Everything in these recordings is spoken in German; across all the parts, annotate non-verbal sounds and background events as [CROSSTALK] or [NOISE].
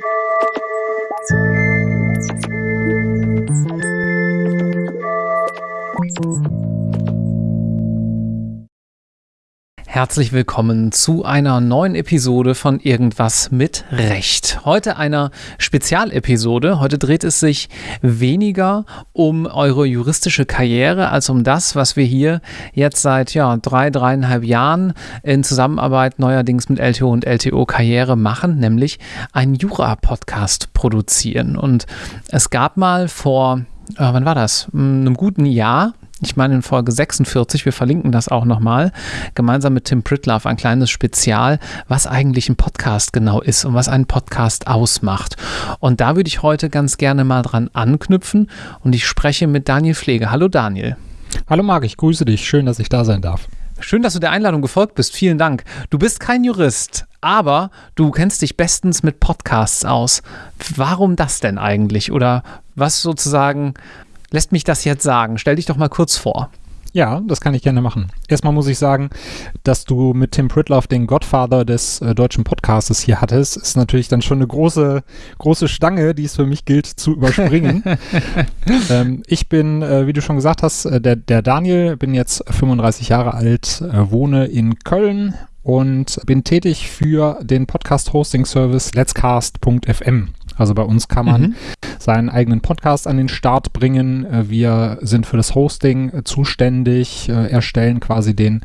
Thank you. Herzlich willkommen zu einer neuen Episode von Irgendwas mit Recht. Heute einer Spezialepisode. Heute dreht es sich weniger um eure juristische Karriere als um das, was wir hier jetzt seit ja, drei, dreieinhalb Jahren in Zusammenarbeit neuerdings mit LTO und LTO Karriere machen, nämlich einen Jura-Podcast produzieren. Und es gab mal vor, äh, wann war das? Hm, einem guten Jahr ich meine in Folge 46, wir verlinken das auch nochmal, gemeinsam mit Tim Pritlove ein kleines Spezial, was eigentlich ein Podcast genau ist und was einen Podcast ausmacht. Und da würde ich heute ganz gerne mal dran anknüpfen und ich spreche mit Daniel Pflege. Hallo Daniel. Hallo Marc, ich grüße dich. Schön, dass ich da sein darf. Schön, dass du der Einladung gefolgt bist. Vielen Dank. Du bist kein Jurist, aber du kennst dich bestens mit Podcasts aus. Warum das denn eigentlich? Oder was sozusagen lässt mich das jetzt sagen? Stell dich doch mal kurz vor. Ja, das kann ich gerne machen. Erstmal muss ich sagen, dass du mit Tim Pritloff den Godfather des äh, deutschen Podcastes hier hattest, ist natürlich dann schon eine große, große Stange, die es für mich gilt zu [LAUGHS] überspringen. ähm, ich bin, äh, wie du schon gesagt hast, äh, der, der Daniel, bin jetzt 35 Jahre alt, äh, wohne in Köln und bin tätig für den Podcast-Hosting-Service letscast.fm. Also bei uns kann man mhm. seinen eigenen Podcast an den Start bringen. Äh, wir sind für das Hosting äh, zuständig, äh, erstellen quasi den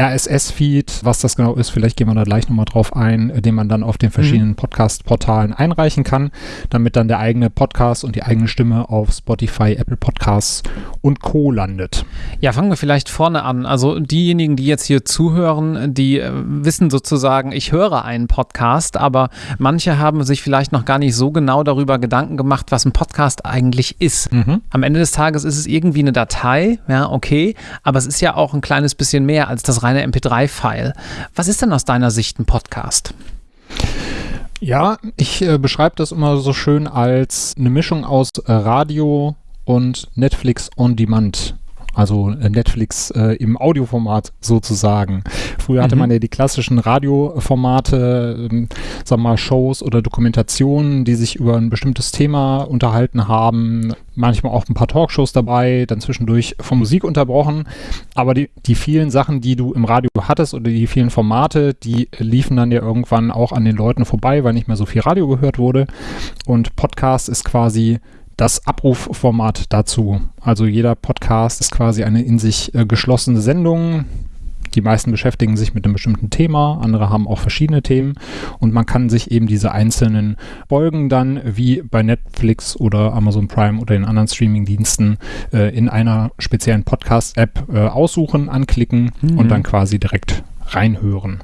RSS-Feed. Was das genau ist, vielleicht gehen wir da gleich nochmal drauf ein, den man dann auf den mhm. verschiedenen mhm. Podcast-Portalen einreichen kann, damit dann der eigene Podcast und die eigene Stimme auf Spotify, Apple Podcasts und Co. landet. Ja, fangen wir vielleicht vorne an. Also diejenigen, die jetzt hier zuhören, die wissen sozusagen, ich höre einen Podcast, aber manche haben sich vielleicht noch gar nicht so genau darüber Gedanken gemacht, was ein Podcast eigentlich ist. Mhm. Am Ende des Tages ist es irgendwie eine Datei, ja, okay, aber es ist ja auch ein kleines bisschen mehr als das reine MP3-File. Was ist denn aus deiner Sicht ein Podcast? Ja, ich äh, beschreibe das immer so schön als eine Mischung aus Radio und Netflix on Demand also äh, Netflix äh, im Audioformat sozusagen. Früher hatte mhm. man ja die klassischen Radioformate, ähm, sag mal Shows oder Dokumentationen, die sich über ein bestimmtes Thema unterhalten haben, manchmal auch ein paar Talkshows dabei, dann zwischendurch von Musik unterbrochen. Aber die, die vielen Sachen, die du im Radio hattest oder die vielen Formate, die liefen dann ja irgendwann auch an den Leuten vorbei, weil nicht mehr so viel Radio gehört wurde. Und Podcast ist quasi das Abrufformat dazu. Also jeder Podcast ist quasi eine in sich äh, geschlossene Sendung. Die meisten beschäftigen sich mit einem bestimmten Thema, andere haben auch verschiedene Themen und man kann sich eben diese einzelnen Folgen dann wie bei Netflix oder Amazon Prime oder den anderen Streamingdiensten äh, in einer speziellen Podcast-App äh, aussuchen, anklicken mhm. und dann quasi direkt reinhören.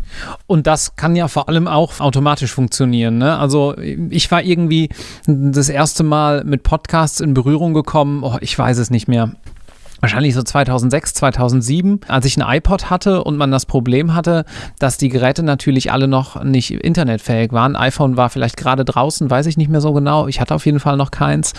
Und das kann ja vor allem auch automatisch funktionieren. Ne? Also ich war irgendwie das erste Mal mit Podcasts in Berührung gekommen, oh, ich weiß es nicht mehr wahrscheinlich so 2006, 2007, als ich ein iPod hatte und man das Problem hatte, dass die Geräte natürlich alle noch nicht internetfähig waren. iPhone war vielleicht gerade draußen, weiß ich nicht mehr so genau. Ich hatte auf jeden Fall noch keins.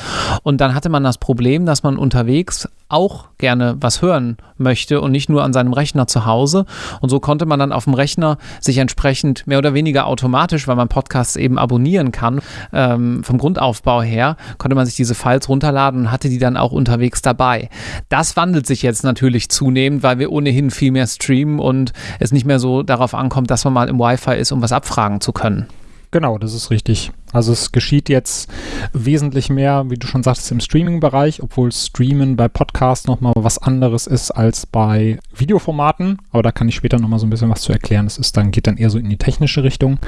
Und dann hatte man das Problem, dass man unterwegs auch gerne was hören möchte und nicht nur an seinem Rechner zu Hause. Und so konnte man dann auf dem Rechner sich entsprechend mehr oder weniger automatisch, weil man Podcasts eben abonnieren kann, ähm, vom Grundaufbau her, konnte man sich diese Files runterladen und hatte die dann auch unterwegs dabei. Das wandelt sich jetzt natürlich zunehmend, weil wir ohnehin viel mehr streamen und es nicht mehr so darauf ankommt, dass man mal im Wi-Fi ist, um was abfragen zu können. Genau, das ist richtig. Also es geschieht jetzt wesentlich mehr, wie du schon sagtest, im Streaming-Bereich, obwohl Streamen bei Podcasts nochmal was anderes ist als bei Videoformaten. Aber da kann ich später nochmal so ein bisschen was zu erklären. Es ist dann, geht dann eher so in die technische Richtung.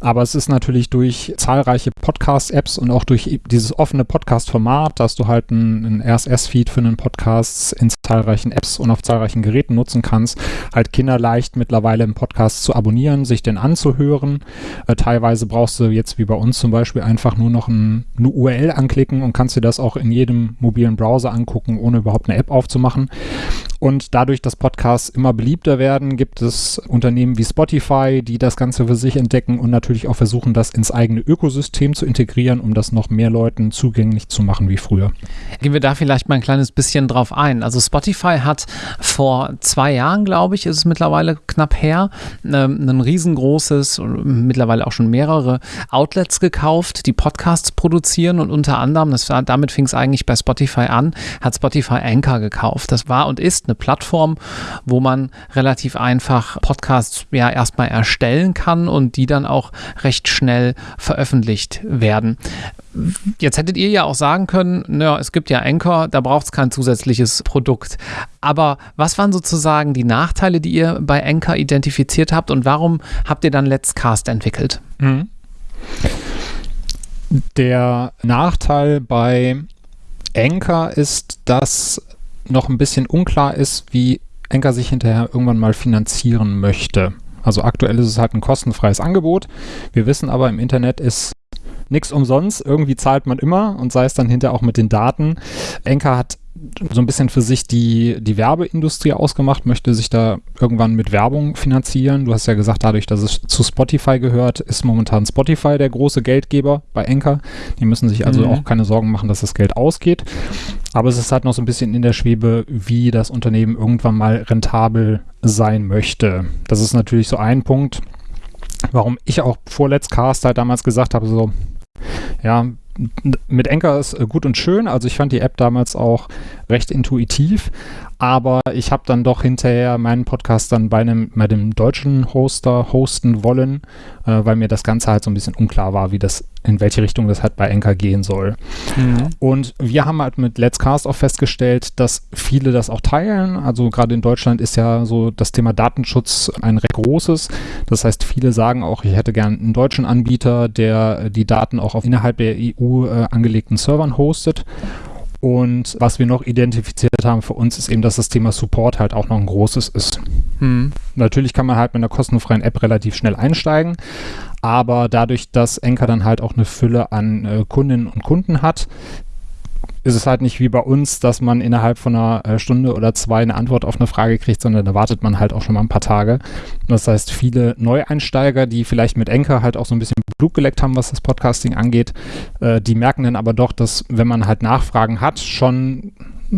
Aber es ist natürlich durch zahlreiche Podcast-Apps und auch durch dieses offene Podcast-Format, dass du halt einen RSS-Feed für einen Podcast in zahlreichen Apps und auf zahlreichen Geräten nutzen kannst, halt kinderleicht mittlerweile im Podcast zu abonnieren, sich den anzuhören. Äh, teilweise brauchst du jetzt wie bei uns zum Beispiel einfach nur noch ein, eine URL anklicken und kannst dir das auch in jedem mobilen Browser angucken, ohne überhaupt eine App aufzumachen. Und dadurch, dass Podcasts immer beliebter werden, gibt es Unternehmen wie Spotify, die das Ganze für sich entdecken und natürlich auch versuchen, das ins eigene Ökosystem zu integrieren, um das noch mehr Leuten zugänglich zu machen wie früher. Gehen wir da vielleicht mal ein kleines bisschen drauf ein. Also Spotify hat vor zwei Jahren, glaube ich, ist es mittlerweile knapp her, ähm, ein riesengroßes, mittlerweile auch schon mehrere Outlets gekauft, die Podcasts produzieren und unter anderem, das damit fing es eigentlich bei Spotify an, hat Spotify Anchor gekauft. Das war und ist eine Plattform, wo man relativ einfach Podcasts ja erstmal erstellen kann und die dann auch recht schnell veröffentlicht werden. Jetzt hättet ihr ja auch sagen können, naja, es gibt ja Anchor, da braucht es kein zusätzliches Produkt. Aber was waren sozusagen die Nachteile, die ihr bei Anchor identifiziert habt und warum habt ihr dann Let's Cast entwickelt? Mhm. Der Nachteil bei Anchor ist, dass noch ein bisschen unklar ist, wie Anchor sich hinterher irgendwann mal finanzieren möchte. Also aktuell ist es halt ein kostenfreies Angebot. Wir wissen aber, im Internet ist nichts umsonst. Irgendwie zahlt man immer und sei es dann hinterher auch mit den Daten. Anchor hat so ein bisschen für sich die, die Werbeindustrie ausgemacht, möchte sich da irgendwann mit Werbung finanzieren. Du hast ja gesagt, dadurch, dass es zu Spotify gehört, ist momentan Spotify der große Geldgeber bei Anchor. Die müssen sich also mhm. auch keine Sorgen machen, dass das Geld ausgeht. Aber es ist halt noch so ein bisschen in der Schwebe, wie das Unternehmen irgendwann mal rentabel sein möchte. Das ist natürlich so ein Punkt, warum ich auch vor Let's Cast halt damals gesagt habe, so, ja, mit Anchor ist äh, gut und schön. Also ich fand die App damals auch recht intuitiv, aber ich habe dann doch hinterher meinen Podcast dann bei einem, bei dem deutschen Hoster hosten wollen, äh, weil mir das Ganze halt so ein bisschen unklar war, wie das, in welche Richtung das halt bei Anchor gehen soll. Mhm. Und wir haben halt mit Let's Cast auch festgestellt, dass viele das auch teilen. Also gerade in Deutschland ist ja so das Thema Datenschutz ein recht großes. Das heißt, viele sagen auch, ich hätte gern einen deutschen Anbieter, der die Daten auch auf innerhalb der EU äh, angelegten Servern hostet. Und was wir noch identifiziert haben für uns ist eben, dass das Thema Support halt auch noch ein großes ist. Hm. Natürlich kann man halt mit einer kostenfreien App relativ schnell einsteigen, aber dadurch, dass Enker dann halt auch eine Fülle an äh, Kundinnen und Kunden hat, ist es halt nicht wie bei uns, dass man innerhalb von einer äh, Stunde oder zwei eine Antwort auf eine Frage kriegt, sondern da wartet man halt auch schon mal ein paar Tage. Das heißt, viele Neueinsteiger, die vielleicht mit Enker halt auch so ein bisschen Blut geleckt haben, was das Podcasting angeht, äh, die merken dann aber doch, dass wenn man halt Nachfragen hat, schon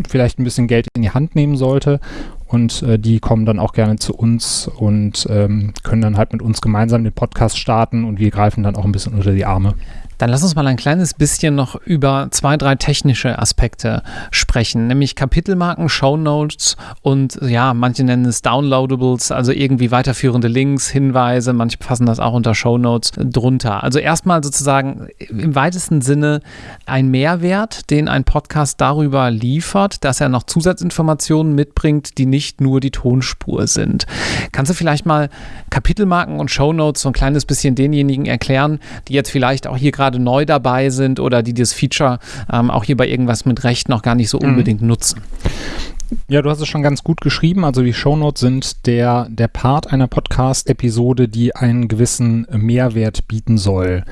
vielleicht ein bisschen Geld in die Hand nehmen sollte und äh, die kommen dann auch gerne zu uns und ähm, können dann halt mit uns gemeinsam den Podcast starten und wir greifen dann auch ein bisschen unter die Arme. Dann lass uns mal ein kleines bisschen noch über zwei, drei technische Aspekte sprechen, nämlich Kapitelmarken, Shownotes und ja, manche nennen es Downloadables, also irgendwie weiterführende Links, Hinweise, manche fassen das auch unter Shownotes drunter. Also erstmal sozusagen im weitesten Sinne ein Mehrwert, den ein Podcast darüber liefert, dass er noch Zusatzinformationen mitbringt, die nicht nur die Tonspur sind. Kannst du vielleicht mal Kapitelmarken und Shownotes so ein kleines bisschen denjenigen erklären, die jetzt vielleicht auch hier gerade gerade neu dabei sind oder die das Feature ähm, auch hier bei irgendwas mit Recht noch gar nicht so mhm. unbedingt mhm. nutzen. Ja, du hast es schon ganz gut geschrieben. Also die Shownotes sind der, der Part einer Podcast-Episode, die einen gewissen Mehrwert bieten soll.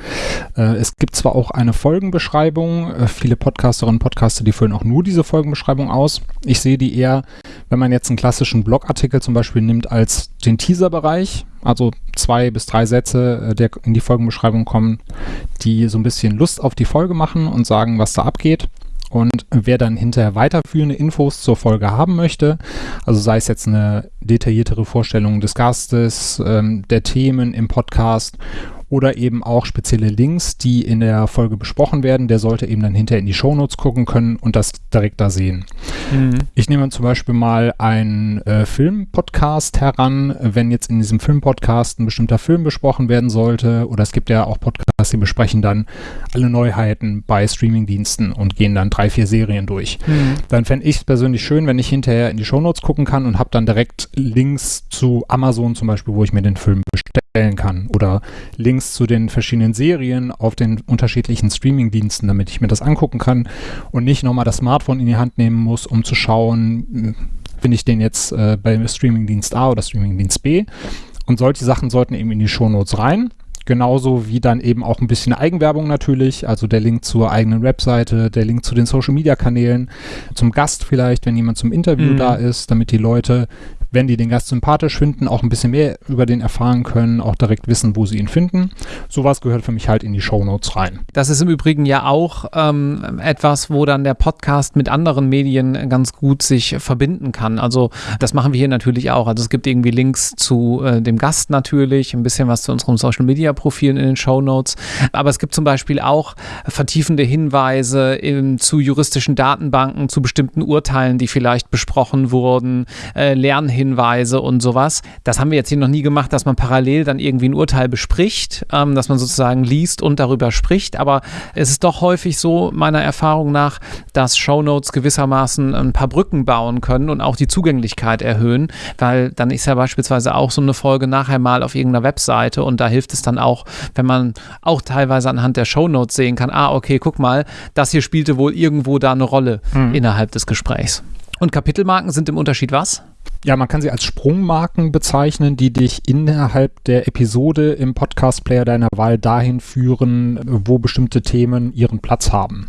Äh, es gibt zwar auch eine Folgenbeschreibung. Äh, viele Podcasterinnen und Podcaster, die füllen auch nur diese Folgenbeschreibung aus. Ich sehe die eher, wenn man jetzt einen klassischen Blogartikel zum Beispiel nimmt, als den Teaserbereich. Also zwei bis drei Sätze, äh, der in die Folgenbeschreibung kommen, die so ein bisschen Lust auf die Folge machen und sagen, was da abgeht. Und wer dann hinterher weiterführende Infos zur Folge haben möchte, also sei es jetzt eine detailliertere Vorstellung des Gastes, ähm, der Themen im Podcast oder eben auch spezielle Links, die in der Folge besprochen werden. Der sollte eben dann hinterher in die Shownotes gucken können und das direkt da sehen. Mhm. Ich nehme zum Beispiel mal einen äh, Film-Podcast heran, wenn jetzt in diesem Film-Podcast ein bestimmter Film besprochen werden sollte oder es gibt ja auch Podcasts, die besprechen dann alle Neuheiten bei Streamingdiensten und gehen dann drei, vier Serien durch. Mhm. Dann fände ich es persönlich schön, wenn ich hinterher in die Shownotes gucken kann und habe dann direkt Links zu Amazon zum Beispiel, wo ich mir den Film bestellen kann oder Links zu den verschiedenen Serien auf den unterschiedlichen Streaming-Diensten, damit ich mir das angucken kann und nicht nochmal das Smartphone in die Hand nehmen muss, um zu schauen, hm, finde ich den jetzt äh, bei Streaming-Dienst A oder Streaming-Dienst B. Und solche Sachen sollten eben in die Shownotes rein genauso wie dann eben auch ein bisschen Eigenwerbung natürlich, also der Link zur eigenen Webseite, der Link zu den Social-Media-Kanälen, zum Gast vielleicht, wenn jemand zum Interview mhm. da ist, damit die Leute wenn die den Gast sympathisch finden, auch ein bisschen mehr über den erfahren können, auch direkt wissen, wo sie ihn finden. Sowas gehört für mich halt in die Show Notes rein. Das ist im Übrigen ja auch ähm, etwas, wo dann der Podcast mit anderen Medien ganz gut sich verbinden kann. Also das machen wir hier natürlich auch. Also es gibt irgendwie Links zu äh, dem Gast natürlich, ein bisschen was zu unseren Social Media Profilen in den Show Notes. Aber es gibt zum Beispiel auch vertiefende Hinweise in, zu juristischen Datenbanken, zu bestimmten Urteilen, die vielleicht besprochen wurden, äh, Lernhinweise Hinweise und sowas. Das haben wir jetzt hier noch nie gemacht, dass man parallel dann irgendwie ein Urteil bespricht, ähm, dass man sozusagen liest und darüber spricht. Aber es ist doch häufig so, meiner Erfahrung nach, dass Shownotes gewissermaßen ein paar Brücken bauen können und auch die Zugänglichkeit erhöhen, weil dann ist ja beispielsweise auch so eine Folge nachher mal auf irgendeiner Webseite und da hilft es dann auch, wenn man auch teilweise anhand der Shownotes sehen kann, ah, okay, guck mal, das hier spielte wohl irgendwo da eine Rolle mhm. innerhalb des Gesprächs. Und Kapitelmarken sind im Unterschied was? Ja, man kann sie als Sprungmarken bezeichnen, die dich innerhalb der Episode im Podcast-Player deiner Wahl dahin führen, wo bestimmte Themen ihren Platz haben.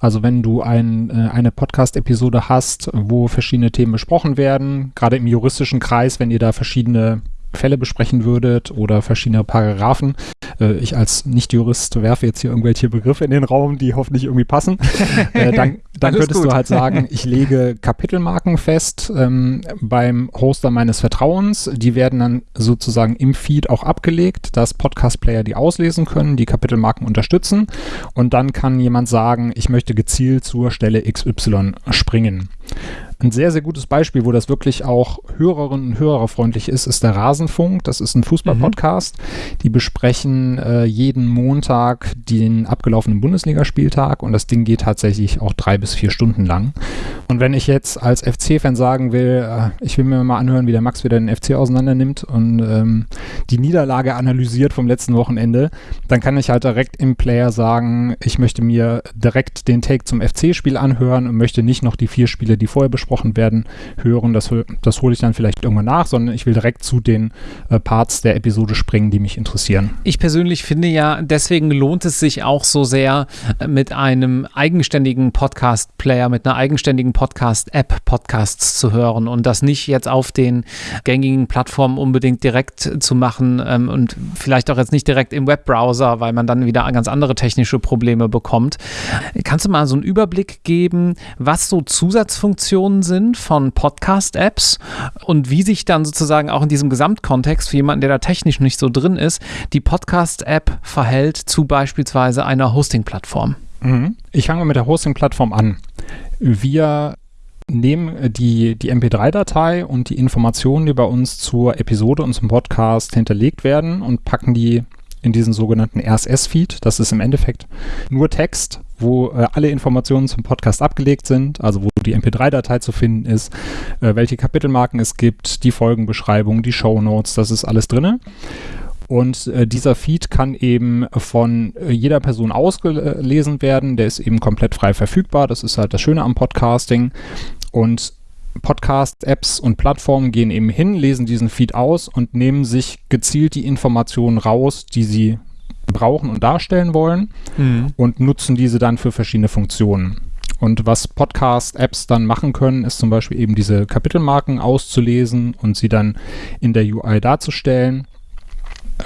Also wenn du ein, äh, eine Podcast-Episode hast, wo verschiedene Themen besprochen werden, gerade im juristischen Kreis, wenn ihr da verschiedene Fälle besprechen würdet oder verschiedene Paragraphen. Äh, ich als Nicht-Jurist werfe jetzt hier irgendwelche Begriffe in den Raum, die hoffentlich irgendwie passen. [LAUGHS] äh, dann dann könntest gut. du halt sagen, ich lege Kapitelmarken fest ähm, beim Hoster meines Vertrauens. Die werden dann sozusagen im Feed auch abgelegt, dass Podcast-Player die auslesen können, die Kapitelmarken unterstützen. Und dann kann jemand sagen, ich möchte gezielt zur Stelle XY springen. Ein sehr, sehr gutes Beispiel, wo das wirklich auch Hörerinnen und Hörerfreundlich ist, ist der Rasenfunk. Das ist ein Fußball-Podcast. Mhm. Die besprechen äh, jeden Montag den abgelaufenen Bundesligaspieltag und das Ding geht tatsächlich auch drei bis vier Stunden lang. Und wenn ich jetzt als FC-Fan sagen will, äh, ich will mir mal anhören, wie der Max wieder den FC auseinander nimmt und ähm, die Niederlage analysiert vom letzten Wochenende, dann kann ich halt direkt im Player sagen, ich möchte mir direkt den Take zum FC-Spiel anhören und möchte nicht noch die vier Spiele, die vorher besprochen besprochen werden, hören. Das, das hole ich dann vielleicht irgendwann nach, sondern ich will direkt zu den äh, Parts der Episode springen, die mich interessieren. Ich persönlich finde ja, deswegen lohnt es sich auch so sehr, äh, mit einem eigenständigen Podcast-Player, mit einer eigenständigen Podcast-App Podcasts zu hören und das nicht jetzt auf den gängigen Plattformen unbedingt direkt zu machen ähm, und vielleicht auch jetzt nicht direkt im Webbrowser, weil man dann wieder ganz andere technische Probleme bekommt. Kannst du mal so einen Überblick geben, was so Zusatzfunktionen Versionen sind von Podcast-Apps und wie sich dann sozusagen auch in diesem Gesamtkontext für jemanden, der da technisch nicht so drin ist, die Podcast-App verhält zu beispielsweise einer Hosting-Plattform. Mhm. Ich fange mit der Hosting-Plattform an. Wir nehmen die, die MP3-Datei und die Informationen, die bei uns zur Episode und zum Podcast hinterlegt werden und packen die in diesen sogenannten RSS-Feed. Das ist im Endeffekt nur Text, wo äh, alle Informationen zum Podcast abgelegt sind, also wo die MP3-Datei zu finden ist, äh, welche Kapitelmarken es gibt, die Folgenbeschreibung, die Show Notes, das ist alles drin. Und äh, dieser Feed kann eben von äh, jeder Person ausgelesen werden. Der ist eben komplett frei verfügbar. Das ist halt das Schöne am Podcasting. Und Podcast-Apps und Plattformen gehen eben hin, lesen diesen Feed aus und nehmen sich gezielt die Informationen raus, die sie brauchen und darstellen wollen mhm. und nutzen diese dann für verschiedene Funktionen. Und was Podcast-Apps dann machen können, ist zum Beispiel eben diese Kapitelmarken auszulesen und sie dann in der UI darzustellen.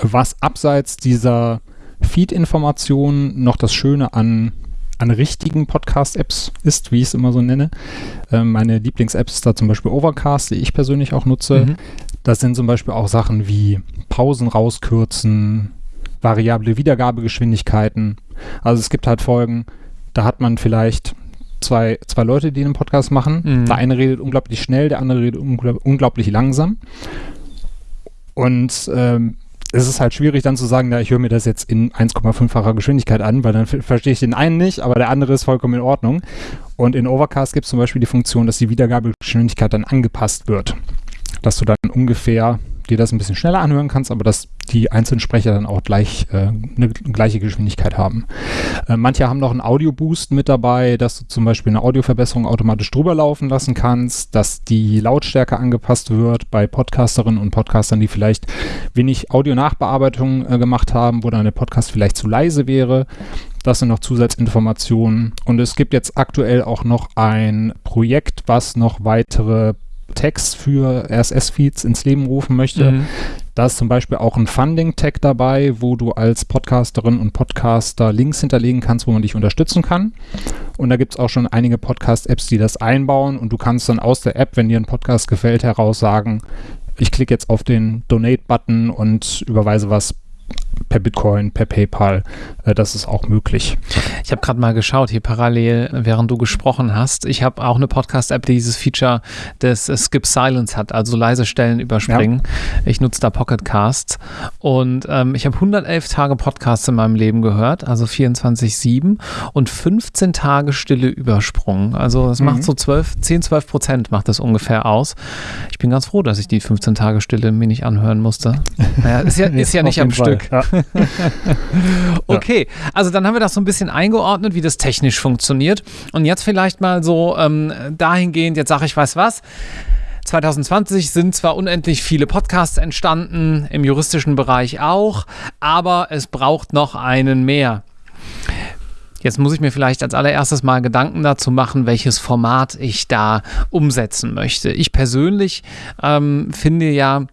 Was abseits dieser Feed-Informationen noch das Schöne an an richtigen Podcast-Apps ist, wie ich es immer so nenne. Ähm, meine Lieblings-App ist da zum Beispiel Overcast, die ich persönlich auch nutze. Mhm. Das sind zum Beispiel auch Sachen wie Pausen rauskürzen, variable Wiedergabegeschwindigkeiten. Also es gibt halt Folgen, da hat man vielleicht zwei, zwei Leute, die einen Podcast machen. Mhm. Der eine redet unglaublich schnell, der andere redet unglaublich langsam. Und ähm, es ist halt schwierig dann zu sagen, ja, ich höre mir das jetzt in 1,5-facher Geschwindigkeit an, weil dann verstehe ich den einen nicht, aber der andere ist vollkommen in Ordnung. Und in Overcast gibt es zum Beispiel die Funktion, dass die Wiedergabegeschwindigkeit dann angepasst wird. Dass du dann ungefähr dir das ein bisschen schneller anhören kannst, aber dass die einzelnen Sprecher dann auch gleich äh, eine gleiche Geschwindigkeit haben. Äh, manche haben noch einen Audio-Boost mit dabei, dass du zum Beispiel eine Audioverbesserung automatisch drüber laufen lassen kannst, dass die Lautstärke angepasst wird bei Podcasterinnen und Podcastern, die vielleicht wenig Audio-Nachbearbeitung äh, gemacht haben, wo dann der Podcast vielleicht zu leise wäre. Das sind noch Zusatzinformationen. Und es gibt jetzt aktuell auch noch ein Projekt, was noch weitere Tags für RSS-Feeds ins Leben rufen möchte. Mhm. Da ist zum Beispiel auch ein Funding-Tag dabei, wo du als Podcasterin und Podcaster Links hinterlegen kannst, wo man dich unterstützen kann. Und da gibt es auch schon einige Podcast-Apps, die das einbauen und du kannst dann aus der App, wenn dir ein Podcast gefällt, heraus sagen, ich klicke jetzt auf den Donate-Button und überweise was per Bitcoin, per PayPal. Äh, das ist auch möglich. Ich habe gerade mal geschaut, hier parallel, während du gesprochen hast. Ich habe auch eine Podcast-App, die dieses Feature des Skip Silence hat, also leise Stellen überspringen. Ja. Ich nutze da Pocket Casts und ähm, ich habe 111 Tage Podcasts in meinem Leben gehört, also 24-7 und 15 Tage Stille übersprungen. Also das mhm. macht so 12, 10, 12 Prozent macht das ungefähr aus. Ich bin ganz froh, dass ich die 15 Tage Stille mir nicht anhören musste. Naja, ist ja, [LAUGHS] ist ja nicht am Fall. Stück. Ja. [LAUGHS] okay, also dann haben wir das so ein bisschen eingeordnet, wie das technisch funktioniert. Und jetzt vielleicht mal so ähm, dahingehend, jetzt sage ich, weiß was. 2020 sind zwar unendlich viele Podcasts entstanden, im juristischen Bereich auch, aber es braucht noch einen mehr. Jetzt muss ich mir vielleicht als allererstes mal Gedanken dazu machen, welches Format ich da umsetzen möchte. Ich persönlich ähm, finde ja,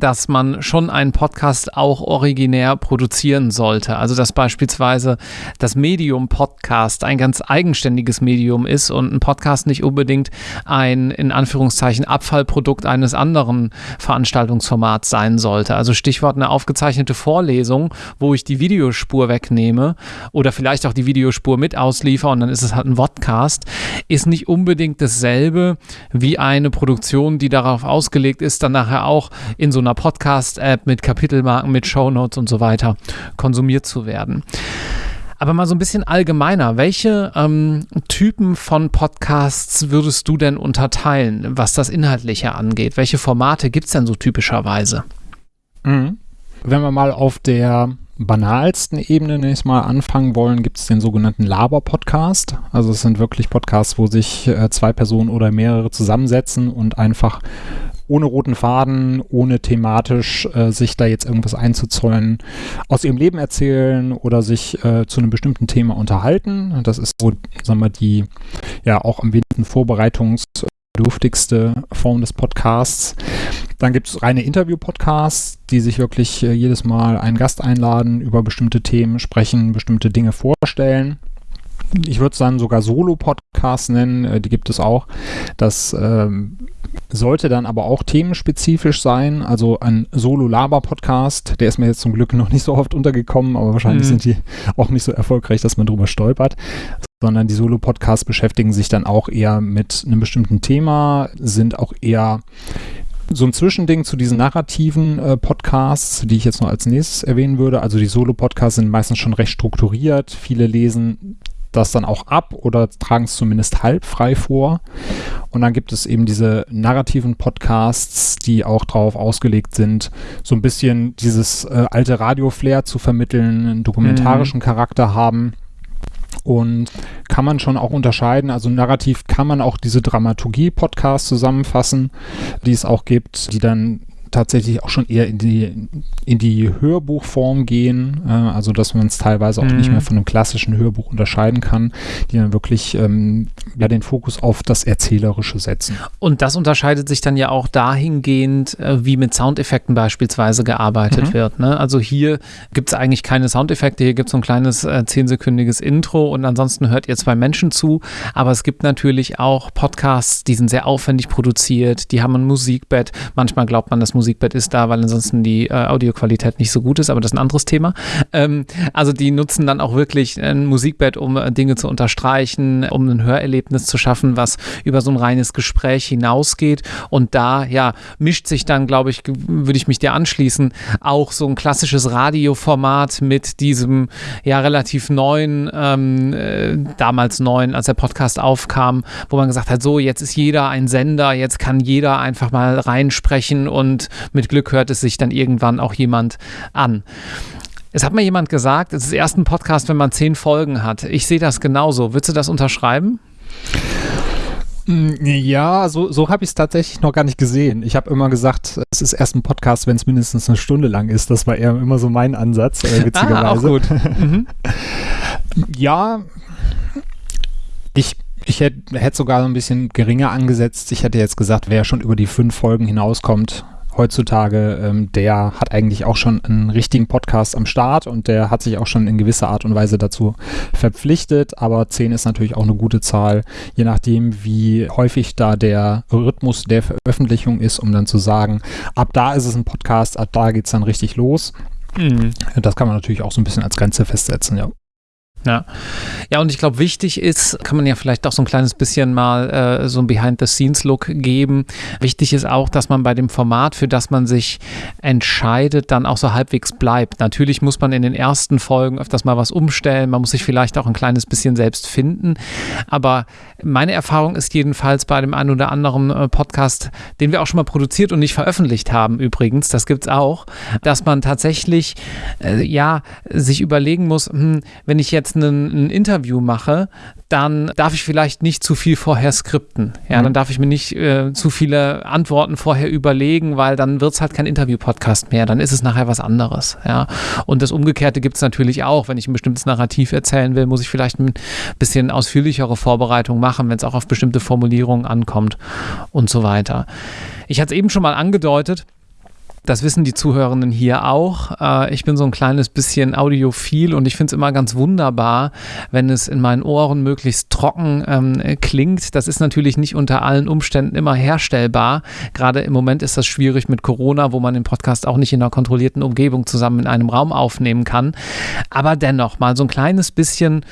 dass man schon einen Podcast auch originär produzieren sollte. Also dass beispielsweise das Medium Podcast ein ganz eigenständiges Medium ist und ein Podcast nicht unbedingt ein in Anführungszeichen Abfallprodukt eines anderen Veranstaltungsformats sein sollte. Also Stichwort eine aufgezeichnete Vorlesung, wo ich die Videospur wegnehme oder vielleicht auch die Videospur mit ausliefer und dann ist es halt ein Podcast, ist nicht unbedingt dasselbe wie eine Produktion, die darauf ausgelegt ist, dann nachher auch in so einer Podcast-App mit Kapitelmarken, mit Shownotes und so weiter konsumiert zu werden. Aber mal so ein bisschen allgemeiner, welche ähm, Typen von Podcasts würdest du denn unterteilen, was das Inhaltliche angeht? Welche Formate gibt es denn so typischerweise? Mhm. Wenn wir mal auf der banalsten Ebene nächstes Mal anfangen wollen, gibt es den sogenannten Laber-Podcast. Also es sind wirklich Podcasts, wo sich äh, zwei Personen oder mehrere zusammensetzen und einfach ohne roten Faden, ohne thematisch äh, sich da jetzt irgendwas einzuzollen, aus ihrem Leben erzählen oder sich äh, zu einem bestimmten Thema unterhalten. Das ist so, sagen wir, die ja auch am wenigsten vorbereitungsbedürftigste Form des Podcasts. Dann gibt es reine Interview-Podcasts, die sich wirklich äh, jedes Mal einen Gast einladen, über bestimmte Themen sprechen, bestimmte Dinge vorstellen ich würde es dann sogar Solo-Podcasts nennen, äh, die gibt es auch. Das ähm, sollte dann aber auch themenspezifisch sein. Also ein Solo-Laber-Podcast, der ist mir jetzt zum Glück noch nicht so oft untergekommen, aber wahrscheinlich mhm. sind die auch nicht so erfolgreich, dass man drüber stolpert. Sondern die Solo-Podcasts beschäftigen sich dann auch eher mit einem bestimmten Thema, sind auch eher so ein Zwischending zu diesen narrativen äh, Podcasts, die ich jetzt noch als nächstes erwähnen würde. Also die Solo-Podcasts sind meistens schon recht strukturiert. Viele lesen das dann auch ab oder tragen es zumindest halb frei vor. Und dann gibt es eben diese narrativen Podcasts, die auch darauf ausgelegt sind, so ein bisschen dieses äh, alte Radio-Flair zu vermitteln, einen dokumentarischen mhm. Charakter haben. Und kann man schon auch unterscheiden, also narrativ kann man auch diese Dramaturgie-Podcasts zusammenfassen, die es auch gibt, die dann tatsächlich auch schon eher in die, in die Hörbuchform gehen, äh, also dass man es teilweise auch mhm. nicht mehr von einem klassischen Hörbuch unterscheiden kann, die dann wirklich ähm, ja, den Fokus auf das Erzählerische setzen. Und das unterscheidet sich dann ja auch dahingehend, äh, wie mit Soundeffekten beispielsweise gearbeitet mhm. wird. Ne? Also hier gibt es eigentlich keine Soundeffekte, hier gibt es so ein kleines äh, zehnsekündiges Intro und ansonsten hört ihr zwei Menschen zu, aber es gibt natürlich auch Podcasts, die sind sehr aufwendig produziert, die haben ein Musikbett, manchmal glaubt man, das Musik Musikbett ist da, weil ansonsten die äh, Audioqualität nicht so gut ist, aber das ist ein anderes Thema. Ähm, also die nutzen dann auch wirklich ein Musikbett, um äh, Dinge zu unterstreichen, um ein Hörerlebnis zu schaffen, was über so ein reines Gespräch hinausgeht. Und da, ja, mischt sich dann, glaube ich, würde ich mich dir anschließen, auch so ein klassisches Radioformat mit diesem ja relativ neuen, ähm, äh, damals neuen, als der Podcast aufkam, wo man gesagt hat, so, jetzt ist jeder ein Sender, jetzt kann jeder einfach mal reinsprechen und mit Glück hört es sich dann irgendwann auch jemand an. Es hat mir jemand gesagt, es ist erst ein Podcast, wenn man zehn Folgen hat. Ich sehe das genauso. Würdest du das unterschreiben? Mm, ja, so, so habe ich es tatsächlich noch gar nicht gesehen. Ich habe immer gesagt, es ist erst ein Podcast, wenn es mindestens eine Stunde lang ist. Das war eher immer so mein Ansatz, äh, [LAUGHS] witzigerweise. Ah, auch gut. Mhm. [LAUGHS] ja, ich, ich hätte hätt sogar ein bisschen geringer angesetzt. Ich hätte jetzt gesagt, wer schon über die fünf Folgen hinauskommt, heutzutage, ähm, der hat eigentlich auch schon einen richtigen Podcast am Start und der hat sich auch schon in gewisser Art und Weise dazu verpflichtet. Aber 10 ist natürlich auch eine gute Zahl, je nachdem, wie häufig da der Rhythmus der Veröffentlichung ist, um dann zu sagen, ab da ist es ein Podcast, ab da geht es dann richtig los. Mhm. Das kann man natürlich auch so ein bisschen als Grenze festsetzen, ja. Ja. Ja, und ich glaube, wichtig ist, kann man ja vielleicht auch so ein kleines bisschen mal äh, so ein Behind-the-Scenes-Look geben. Wichtig ist auch, dass man bei dem Format, für das man sich entscheidet, dann auch so halbwegs bleibt. Natürlich muss man in den ersten Folgen öfters mal was umstellen. Man muss sich vielleicht auch ein kleines bisschen selbst finden. Aber meine Erfahrung ist jedenfalls bei dem einen oder anderen äh, Podcast, den wir auch schon mal produziert und nicht veröffentlicht haben, übrigens, das gibt es auch, dass man tatsächlich, äh, ja, sich überlegen muss, hm, wenn ich jetzt jetzt ein, ein Interview mache, dann darf ich vielleicht nicht zu viel vorher skripten. Ja, mhm. dann darf ich mir nicht äh, zu viele Antworten vorher überlegen, weil dann wird es halt kein Interview-Podcast mehr. Dann ist es nachher was anderes. Ja, und das Umgekehrte gibt es natürlich auch. Wenn ich ein bestimmtes Narrativ erzählen will, muss ich vielleicht ein bisschen ausführlichere Vorbereitung machen, wenn es auch auf bestimmte Formulierungen ankommt und so weiter. Ich hatte es eben schon mal angedeutet. Das wissen die Zuhörenden hier auch. Äh, ich bin so ein kleines bisschen audiophil und ich finde es immer ganz wunderbar, wenn es in meinen Ohren möglichst trocken ähm, klingt. Das ist natürlich nicht unter allen Umständen immer herstellbar. Gerade im Moment ist das schwierig mit Corona, wo man den Podcast auch nicht in einer kontrollierten Umgebung zusammen in einem Raum aufnehmen kann. Aber dennoch mal so ein kleines bisschen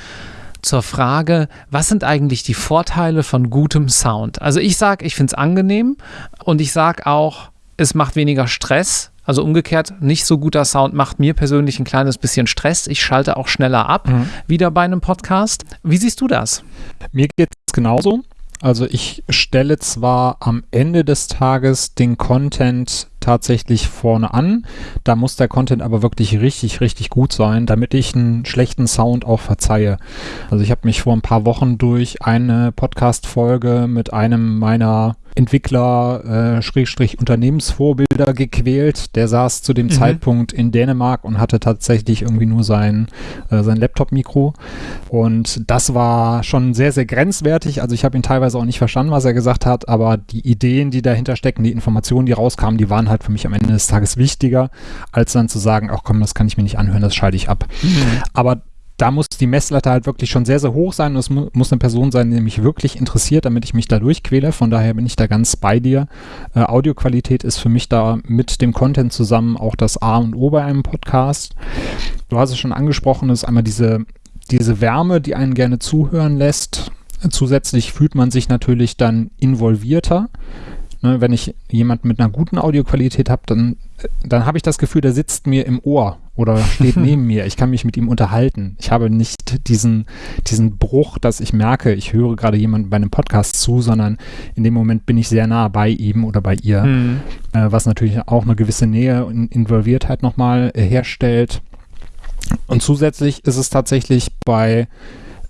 zur Frage, was sind eigentlich die Vorteile von gutem Sound? Also ich sage, ich finde es angenehm und ich sage auch, es macht weniger Stress. Also umgekehrt, nicht so guter Sound macht mir persönlich ein kleines bisschen Stress. Ich schalte auch schneller ab, mhm. wieder bei einem Podcast. Wie siehst du das? Mir geht es genauso. Also ich stelle zwar am Ende des Tages den Content tatsächlich vorne an. Da muss der Content aber wirklich richtig, richtig gut sein, damit ich einen schlechten Sound auch verzeihe. Also ich habe mich vor ein paar Wochen durch eine Podcast-Folge mit einem meiner Entwickler, äh, Schrägstrich Unternehmensvorbilder gequält. Der saß zu dem mhm. Zeitpunkt in Dänemark und hatte tatsächlich irgendwie nur sein, äh, sein Laptop-Mikro. Und das war schon sehr, sehr grenzwertig. Also ich habe ihn teilweise auch nicht verstanden, was er gesagt hat, aber die Ideen, die dahinter stecken, die Informationen, die rauskamen, die waren halt für mich am Ende des Tages wichtiger, als dann zu sagen, ach komm, das kann ich mir nicht anhören, das schalte ich ab. Mhm. Aber da muss die Messlatte halt wirklich schon sehr, sehr hoch sein und es mu muss eine Person sein, die mich wirklich interessiert, damit ich mich da durchquäle. Von daher bin ich da ganz bei dir. Äh, Audioqualität ist für mich da mit dem Content zusammen auch das A und O bei einem Podcast. Du hast es schon angesprochen, das ist einmal diese, diese Wärme, die einen gerne zuhören lässt. Zusätzlich fühlt man sich natürlich dann involvierter. Ne, wenn ich jemanden mit einer guten Audioqualität habe, dann, dann habe ich das Gefühl, der sitzt mir im Ohr oder steht [LAUGHS] neben mir. Ich kann mich mit ihm unterhalten. Ich habe nicht diesen, diesen Bruch, dass ich merke, ich höre gerade jemanden bei einem Podcast zu, sondern in dem Moment bin ich sehr nah bei ihm oder bei ihr, mhm. äh, was natürlich auch eine gewisse Nähe und Involviertheit nochmal äh, herstellt. Und zusätzlich ist es tatsächlich bei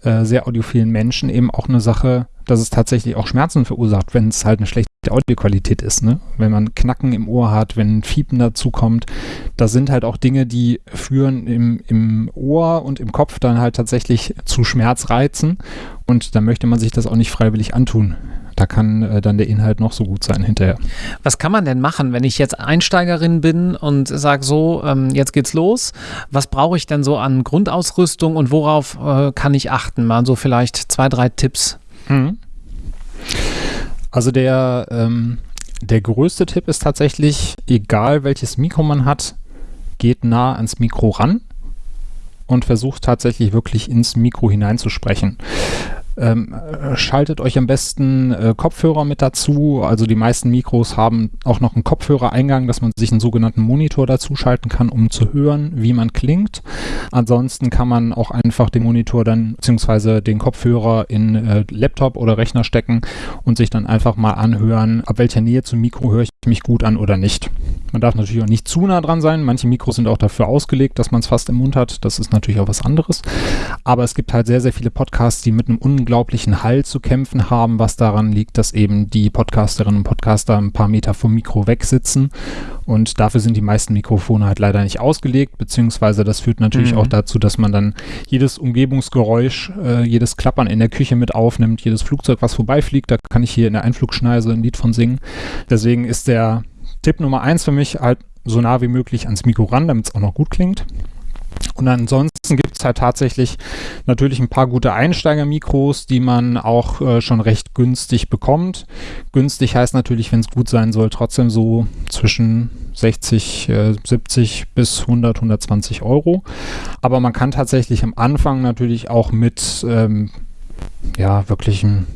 äh, sehr audiophilen Menschen eben auch eine Sache, dass es tatsächlich auch Schmerzen verursacht, wenn es halt eine schlechte Audioqualität ist. Ne? Wenn man Knacken im Ohr hat, wenn Fiepen dazu kommt, das sind halt auch Dinge, die führen im, im Ohr und im Kopf dann halt tatsächlich zu Schmerzreizen und da möchte man sich das auch nicht freiwillig antun. Da kann äh, dann der Inhalt noch so gut sein hinterher. Was kann man denn machen, wenn ich jetzt Einsteigerin bin und sage so, ähm, jetzt geht's los. Was brauche ich denn so an Grundausrüstung und worauf äh, kann ich achten? Mal so vielleicht zwei, drei Tipps. Mhm. Also der, ähm, der größte Tipp ist tatsächlich, egal welches Mikro man hat, geht nah ans Mikro ran und versucht tatsächlich wirklich ins Mikro hineinzusprechen. Ähm, äh, schaltet euch am besten äh, Kopfhörer mit dazu. Also die meisten Mikros haben auch noch einen Kopfhörereingang, dass man sich einen sogenannten Monitor dazu schalten kann, um zu hören, wie man klingt. Ansonsten kann man auch einfach den Monitor dann beziehungsweise den Kopfhörer in äh, Laptop oder Rechner stecken und sich dann einfach mal anhören, ab welcher Nähe zum Mikro höre ich mich gut an oder nicht. Man darf natürlich auch nicht zu nah dran sein. Manche Mikros sind auch dafür ausgelegt, dass man es fast im Mund hat. Das ist natürlich auch was anderes. Aber es gibt halt sehr, sehr viele Podcasts, die mit einem unglaublichen Hall zu kämpfen haben, was daran liegt, dass eben die Podcasterinnen und Podcaster ein paar Meter vom Mikro weg sitzen. Und dafür sind die meisten Mikrofone halt leider nicht ausgelegt, beziehungsweise das führt natürlich mhm. auch dazu, dass man dann jedes Umgebungsgeräusch, äh, jedes Klappern in der Küche mit aufnimmt, jedes Flugzeug, was vorbeifliegt. Da kann ich hier in der Einflugschneise ein Lied von singen. Deswegen ist der Tipp Nummer eins für mich halt so nah wie möglich ans Mikro ran, damit es auch noch gut klingt. Und ansonsten gibt es halt tatsächlich natürlich ein paar gute Einsteiger-Mikros, die man auch äh, schon recht günstig bekommt. Günstig heißt natürlich, wenn es gut sein soll, trotzdem so zwischen 60, äh, 70 bis 100, 120 Euro. Aber man kann tatsächlich am Anfang natürlich auch mit ähm, ja, wirklichen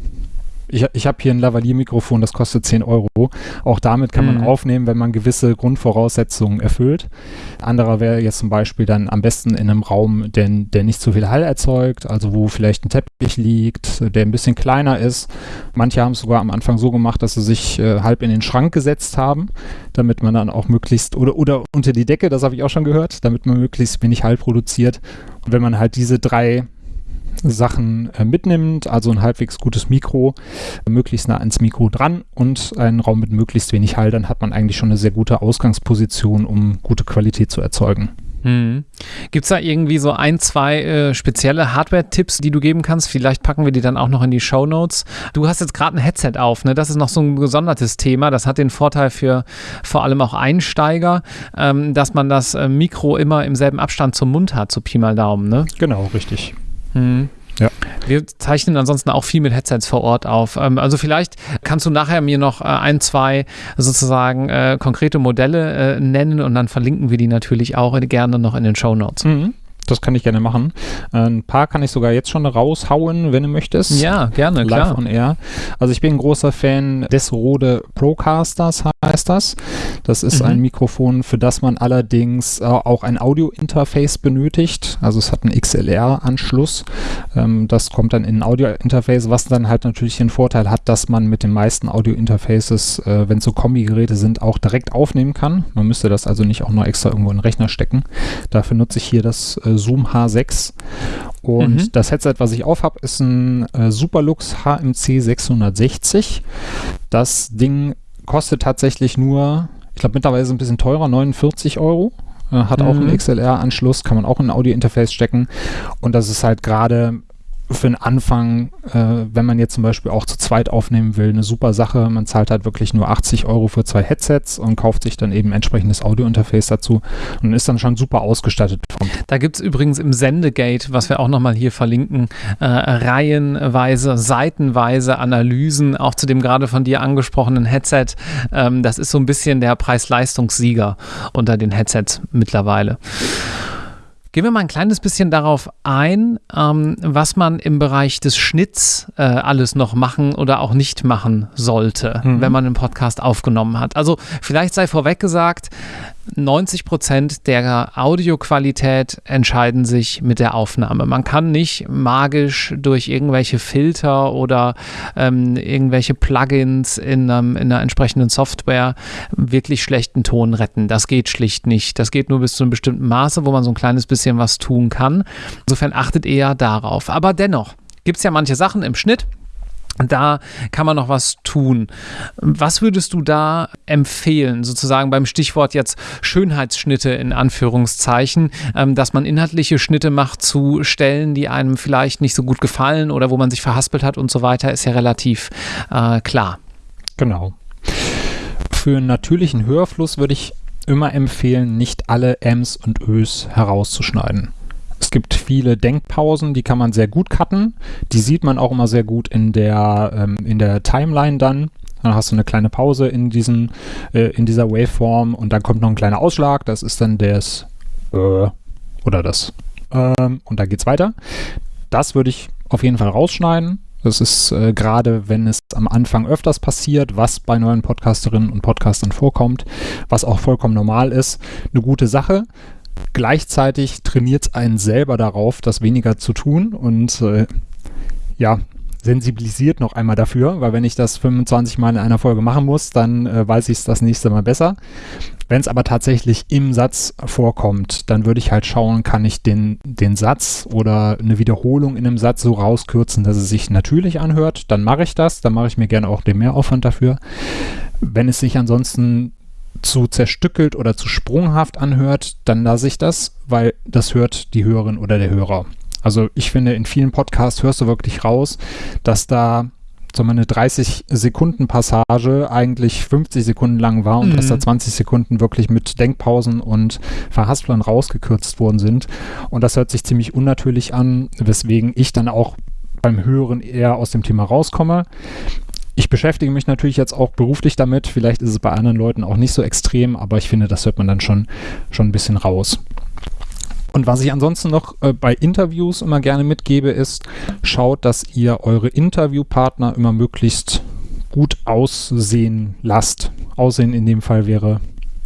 ich, ich habe hier ein Lavalier-Mikrofon, das kostet 10 Euro. Auch damit kann man mhm. aufnehmen, wenn man gewisse Grundvoraussetzungen erfüllt. Anderer wäre jetzt zum Beispiel dann am besten in einem Raum, der, der nicht zu viel Hall erzeugt, also wo vielleicht ein Teppich liegt, der ein bisschen kleiner ist. Manche haben es sogar am Anfang so gemacht, dass sie sich äh, halb in den Schrank gesetzt haben, damit man dann auch möglichst, oder, oder unter die Decke, das habe ich auch schon gehört, damit man möglichst wenig Hall produziert. Und wenn man halt diese drei Sachen äh, mitnimmt, also ein halbwegs gutes Mikro, möglichst nah ans Mikro dran und einen Raum mit möglichst wenig Hall, dann hat man eigentlich schon eine sehr gute Ausgangsposition, um gute Qualität zu erzeugen. Hm. Gibt es da irgendwie so ein, zwei äh, spezielle Hardware-Tipps, die du geben kannst? Vielleicht packen wir die dann auch noch in die Show Notes. Du hast jetzt gerade ein Headset auf, ne? Das ist noch so ein gesondertes Thema. Das hat den Vorteil für vor allem auch Einsteiger, ähm, dass man das äh, Mikro immer im selben Abstand zum Mund hat, so Pi mal Daumen, ne? Genau, richtig. Mhm. Ja. Wir zeichnen ansonsten auch viel mit Headsets vor Ort auf. Ähm, also vielleicht kannst du nachher mir noch äh, ein, zwei sozusagen äh, konkrete Modelle äh, nennen und dann verlinken wir die natürlich auch gerne noch in den Show Notes. Mhm. Das kann ich gerne machen. Äh, ein paar kann ich sogar jetzt schon raushauen, wenn du möchtest. Ja, gerne, Live klar. on Air. Also ich bin ein großer Fan des Rode Procasters, heißt das. Das ist mhm. ein Mikrofon, für das man allerdings äh, auch ein Audio-Interface benötigt. Also es hat einen XLR-Anschluss. Ähm, das kommt dann in ein Audio-Interface, was dann halt natürlich den Vorteil hat, dass man mit den meisten Audio-Interfaces, äh, wenn es so Kombi-Geräte sind, auch direkt aufnehmen kann. Man müsste das also nicht auch noch extra irgendwo in den Rechner stecken. Dafür nutze ich hier das äh, Zoom H6. Und mhm. das Headset, was ich auf habe, ist ein äh, Superlux HMC 660. Das Ding kostet tatsächlich nur, ich glaube mittlerweile ist es ein bisschen teurer, 49 Euro. Äh, hat auch einen mhm. XLR-Anschluss, kann man auch in ein Audio-Interface stecken. Und das ist halt gerade für den Anfang, äh, wenn man jetzt zum Beispiel auch zu zweit aufnehmen will, eine super Sache. Man zahlt halt wirklich nur 80 Euro für zwei Headsets und kauft sich dann eben entsprechendes Audio-Interface dazu und ist dann schon super ausgestattet. Da gibt es übrigens im Sendegate, was wir auch nochmal hier verlinken, äh, reihenweise, seitenweise Analysen, auch zu dem gerade von dir angesprochenen Headset. Ähm, das ist so ein bisschen der Preis-Leistungssieger unter den Headsets mittlerweile. Gehen wir mal ein kleines bisschen darauf ein, ähm, was man im Bereich des Schnitts äh, alles noch machen oder auch nicht machen sollte, mhm. wenn man einen Podcast aufgenommen hat. Also vielleicht sei vorweg gesagt, 90 Prozent der Audioqualität entscheiden sich mit der Aufnahme. Man kann nicht magisch durch irgendwelche Filter oder ähm, irgendwelche Plugins in, ähm, in einer entsprechenden Software wirklich schlechten Ton retten. Das geht schlicht nicht. Das geht nur bis zu einem bestimmten Maße, wo man so ein kleines bisschen was tun kann. Insofern achtet eher darauf. Aber dennoch gibt es ja manche Sachen im Schnitt, da kann man noch was tun. Was würdest du da empfehlen, sozusagen beim Stichwort jetzt Schönheitsschnitte in Anführungszeichen, ähm, dass man inhaltliche Schnitte macht zu Stellen, die einem vielleicht nicht so gut gefallen oder wo man sich verhaspelt hat und so weiter, ist ja relativ äh, klar. Genau. Für einen natürlichen Hörfluss würde ich immer empfehlen, nicht alle Ms und Ös herauszuschneiden. Es gibt viele Denkpausen, die kann man sehr gut cutten. Die sieht man auch immer sehr gut in der, ähm, in der Timeline dann. Dann hast du eine kleine Pause in, diesen, äh, in dieser Waveform und dann kommt noch ein kleiner Ausschlag. Das ist dann das äh, oder das. Ähm, und dann geht's weiter. Das würde ich auf jeden Fall rausschneiden. Das ist äh, gerade, wenn es am Anfang öfters passiert, was bei neuen Podcasterinnen und Podcastern vorkommt, was auch vollkommen normal ist, eine gute Sache. Gleichzeitig trainiert es einen selber darauf, das weniger zu tun und äh, ja, sensibilisiert noch einmal dafür, weil wenn ich das 25 Mal in einer Folge machen muss, dann äh, weiß ich es das nächste Mal besser. Wenn es aber tatsächlich im Satz vorkommt, dann würde ich halt schauen, kann ich den, den Satz oder eine Wiederholung in einem Satz so rauskürzen, dass es sich natürlich anhört. Dann mache ich das, dann mache ich mir gerne auch den Mehraufwand dafür. Wenn es sich ansonsten zu zerstückelt oder zu sprunghaft anhört, dann lasse ich das, weil das hört die Hörerin oder der Hörer. Also ich finde, in vielen Podcasts hörst du wirklich raus, dass da so eine 30 Sekunden Passage eigentlich 50 Sekunden lang war und mhm. dass da 20 Sekunden wirklich mit Denkpausen und Verhasplern rausgekürzt worden sind. Und das hört sich ziemlich unnatürlich an, weswegen ich dann auch beim Hören eher aus dem Thema rauskomme. Ich beschäftige mich natürlich jetzt auch beruflich damit. Vielleicht ist es bei anderen Leuten auch nicht so extrem, aber ich finde, das hört man dann schon, schon ein bisschen raus. Und was ich ansonsten noch äh, bei Interviews immer gerne mitgebe, ist, schaut, dass ihr eure Interviewpartner immer möglichst gut aussehen lasst. Aussehen in dem Fall wäre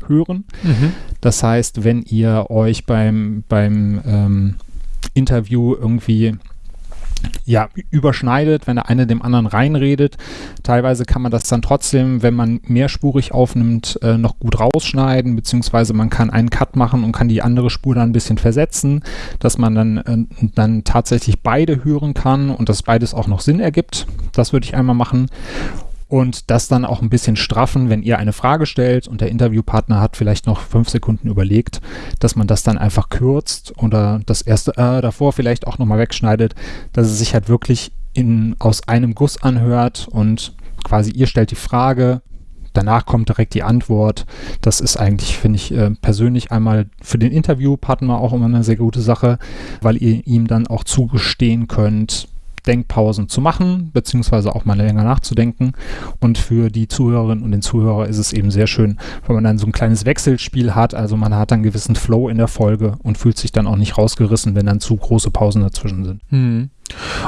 hören. Mhm. Das heißt, wenn ihr euch beim, beim ähm, Interview irgendwie ja, überschneidet, wenn der eine dem anderen reinredet. Teilweise kann man das dann trotzdem, wenn man mehrspurig aufnimmt, äh, noch gut rausschneiden, beziehungsweise man kann einen Cut machen und kann die andere Spur dann ein bisschen versetzen, dass man dann, äh, dann tatsächlich beide hören kann und dass beides auch noch Sinn ergibt. Das würde ich einmal machen und das dann auch ein bisschen straffen, wenn ihr eine Frage stellt und der Interviewpartner hat vielleicht noch fünf Sekunden überlegt, dass man das dann einfach kürzt oder das erste äh, davor vielleicht auch nochmal wegschneidet, dass es sich halt wirklich in, aus einem Guss anhört und quasi ihr stellt die Frage, danach kommt direkt die Antwort. Das ist eigentlich, finde ich, äh, persönlich einmal für den Interviewpartner auch immer eine sehr gute Sache, weil ihr ihm dann auch zugestehen könnt, Denkpausen zu machen, beziehungsweise auch mal länger nachzudenken. Und für die Zuhörerinnen und den Zuhörer ist es eben sehr schön, wenn man dann so ein kleines Wechselspiel hat. Also man hat einen gewissen Flow in der Folge und fühlt sich dann auch nicht rausgerissen, wenn dann zu große Pausen dazwischen sind. Hm.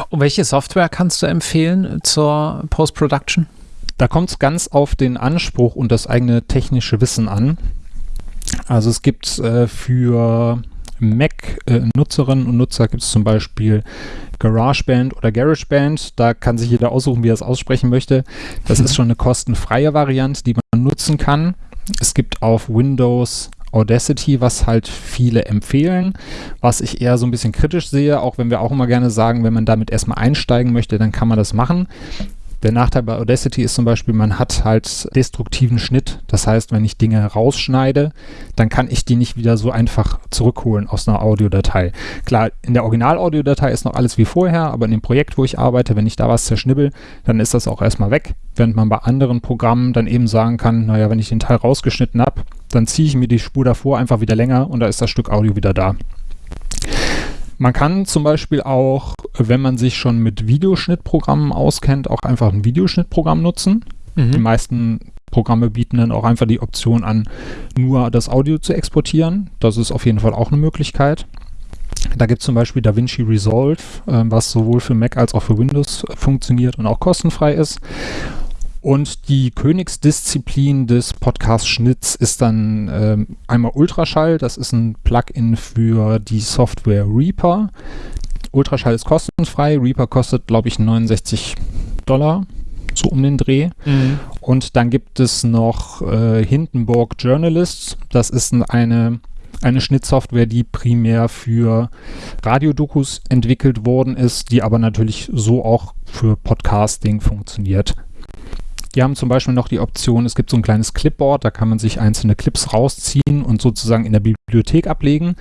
Und welche Software kannst du empfehlen zur Post-Production? Da kommt es ganz auf den Anspruch und das eigene technische Wissen an. Also es gibt äh, für Mac-Nutzerinnen und Nutzer gibt es zum Beispiel GarageBand oder GarageBand. Da kann sich jeder aussuchen, wie er es aussprechen möchte. Das ist schon eine kostenfreie Variante, die man nutzen kann. Es gibt auf Windows Audacity, was halt viele empfehlen, was ich eher so ein bisschen kritisch sehe, auch wenn wir auch immer gerne sagen, wenn man damit erstmal einsteigen möchte, dann kann man das machen. Der Nachteil bei Audacity ist zum Beispiel, man hat halt destruktiven Schnitt. Das heißt, wenn ich Dinge rausschneide, dann kann ich die nicht wieder so einfach zurückholen aus einer Audiodatei. Klar, in der Original-Audiodatei ist noch alles wie vorher, aber in dem Projekt, wo ich arbeite, wenn ich da was zerschnibbel, dann ist das auch erstmal weg. Während man bei anderen Programmen dann eben sagen kann, naja, wenn ich den Teil rausgeschnitten habe, dann ziehe ich mir die Spur davor einfach wieder länger und da ist das Stück Audio wieder da. Man kann zum Beispiel auch, wenn man sich schon mit Videoschnittprogrammen auskennt, auch einfach ein Videoschnittprogramm nutzen. Mhm. Die meisten Programme bieten dann auch einfach die Option an, nur das Audio zu exportieren. Das ist auf jeden Fall auch eine Möglichkeit. Da gibt es zum Beispiel DaVinci Resolve, äh, was sowohl für Mac als auch für Windows funktioniert und auch kostenfrei ist. Und die Königsdisziplin des Podcast-Schnitts ist dann ähm, einmal Ultraschall. Das ist ein Plugin für die Software Reaper. Ultraschall ist kostenfrei. Reaper kostet, glaube ich, 69 Dollar, so um den Dreh. Mhm. Und dann gibt es noch äh, Hindenburg Journalists. Das ist eine, eine Schnittsoftware, die primär für Radiodokus entwickelt worden ist, die aber natürlich so auch für Podcasting funktioniert. Die haben zum Beispiel noch die Option, es gibt so ein kleines Clipboard, da kann man sich einzelne Clips rausziehen und sozusagen in der Bibliothek ablegen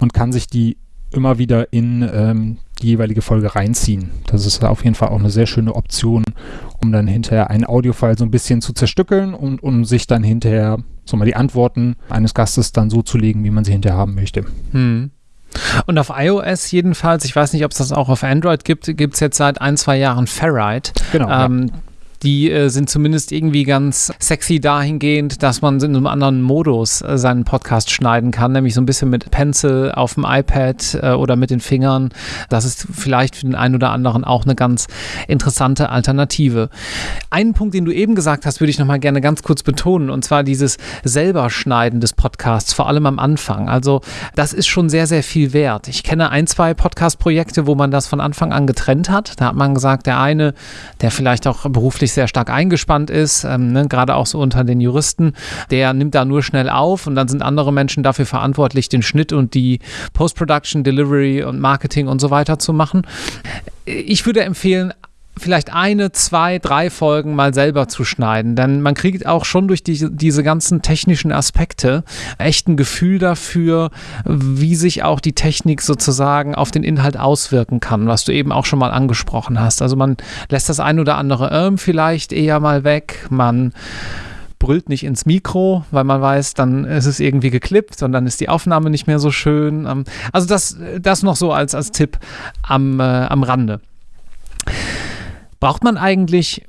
und kann sich die immer wieder in ähm, die jeweilige Folge reinziehen. Das ist auf jeden Fall auch eine sehr schöne Option, um dann hinterher einen Audiofile so ein bisschen zu zerstückeln und um sich dann hinterher so mal die Antworten eines Gastes dann so zu legen, wie man sie hinterher haben möchte. Hm. Und auf iOS jedenfalls, ich weiß nicht, ob es das auch auf Android gibt, gibt es jetzt seit ein, zwei Jahren Ferrite. Genau. Ähm, ja die äh, sind zumindest irgendwie ganz sexy dahingehend, dass man in einem anderen Modus äh, seinen Podcast schneiden kann, nämlich so ein bisschen mit Pencil auf dem iPad äh, oder mit den Fingern. Das ist vielleicht für den einen oder anderen auch eine ganz interessante Alternative. Einen Punkt, den du eben gesagt hast, würde ich nochmal gerne ganz kurz betonen, und zwar dieses selber Schneiden des Podcasts, vor allem am Anfang. Also das ist schon sehr, sehr viel wert. Ich kenne ein, zwei Podcast-Projekte, wo man das von Anfang an getrennt hat. Da hat man gesagt, der eine, der vielleicht auch beruflich sehr stark eingespannt ist, ähm, ne, gerade auch so unter den Juristen, der nimmt da nur schnell auf und dann sind andere Menschen dafür verantwortlich, den Schnitt und die Post-Production, Delivery und Marketing und so weiter zu machen. Ich würde empfehlen, vielleicht eine, zwei, drei Folgen mal selber zu schneiden. Denn man kriegt auch schon durch die, diese ganzen technischen Aspekte echt ein Gefühl dafür, wie sich auch die Technik sozusagen auf den Inhalt auswirken kann, was du eben auch schon mal angesprochen hast. Also man lässt das ein oder andere Irm vielleicht eher mal weg, man brüllt nicht ins Mikro, weil man weiß, dann ist es irgendwie geklippt und dann ist die Aufnahme nicht mehr so schön. Ähm, also das, das noch so als, als Tipp am, äh, am Rande. Braucht man eigentlich,